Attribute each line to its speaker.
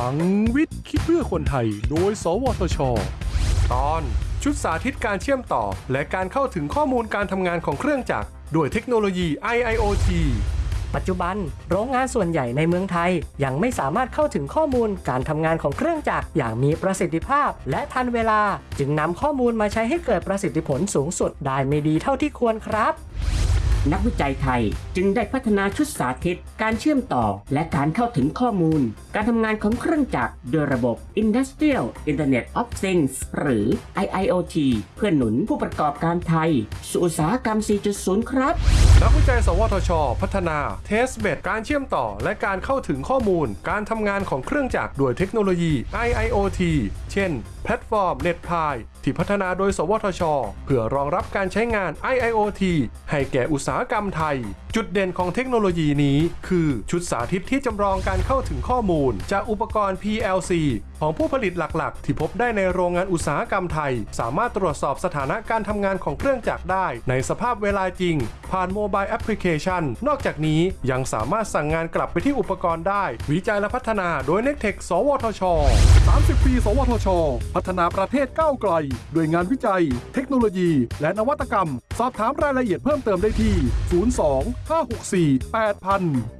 Speaker 1: ลังวิทย์คิดเพื่อคนไทย โดย สวทช ตอน ชุดสาธิตการเชื่อมต่อ และการเข้าถึงข้อมูลการทำงานของเครื่องจักรด้วยเทคโนโลยี IIoT
Speaker 2: ปัจจุบัน โรงงานส่วนใหญ่ในเมืองไทย ยังไม่สามารถเข้าถึงข้อมูลการทำงานของเครื่องจักรอย่างมีประสิทธิภาพ และทันเวลา จึงนำข้อมูลมาใช้ให้เกิดประสิทธิผลสูงสุดได้ไม่ดีเท่าที่ควรครับ
Speaker 3: นักวิจัยไทย จึงได้พัฒนาชุดสาธิต การเชื่อมต่อ และการเข้าถึงข้อมูล การทำงานของเครื่องจักรโดยระบบ Industrial Internet of Things หรือ IIoT เพื่อหนุนผู้ประกอบการไทย สู่อุตสาหกรรม 4.0 ครับ
Speaker 1: นักวิจัย สวทช พัฒนา Testbed การเชื่อมต่อ และการเข้าถึงข้อมูล การทำงานของเครื่องจักรด้วยเทคโนโลยี IIoT เช่น แพลตฟอร์ม NetPi ที่พัฒนาโดย สวทช เพื่อรองรับการใช้งาน IIoT ให้แก่อุตสาหกรรมไทย จุดเด่นของเทคโนโลยีนี้ คือชุดสาธิตที่จำลองการเข้าถึงข้อมูล จากอุปกรณ์ PLC ของผู้ผลิตหลักๆ ที่พบได้ในโรงงานอุตสาหกรรมไทย สามารถตรวจสอบสถานะการทำงานของเครื่องจักรได้ ในสภาพเวลาจริง ผ่านโมบายแอปพลิเคชัน นอกจากนี้ยังสามารถสั่งงานกลับไปที่อุปกรณ์ได้ วิจัยและพัฒนาโดย n e c t e c h สวทช 30 ปี สวทช พัฒนาประเทศก้าวไกล ด้วยงานวิจัย เทคโนโลยี และนวัตกรรม สอบถามรายละเอียดเพิ่มเติมได้ที่ 02 564 8000